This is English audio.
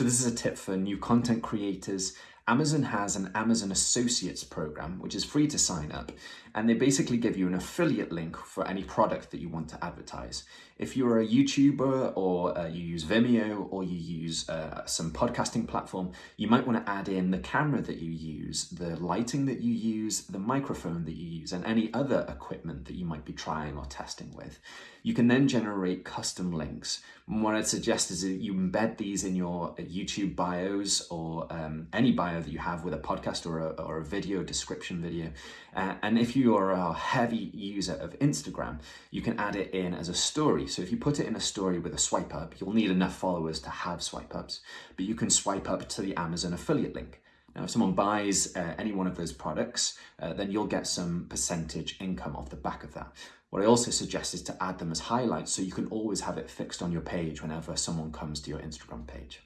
So this is a tip for new content creators. Amazon has an Amazon Associates program, which is free to sign up, and they basically give you an affiliate link for any product that you want to advertise. If you're a YouTuber or uh, you use Vimeo or you use uh, some podcasting platform, you might want to add in the camera that you use, the lighting that you use, the microphone that you use, and any other equipment that you might be trying or testing with. You can then generate custom links. And what I'd suggest is that you embed these in your YouTube bios or um, any bio that you have with a podcast or a, or a video description video. Uh, and if you are a heavy user of Instagram, you can add it in as a story. So if you put it in a story with a swipe up, you'll need enough followers to have swipe ups, but you can swipe up to the Amazon affiliate link. Now, if someone buys uh, any one of those products, uh, then you'll get some percentage income off the back of that. What I also suggest is to add them as highlights so you can always have it fixed on your page whenever someone comes to your Instagram page.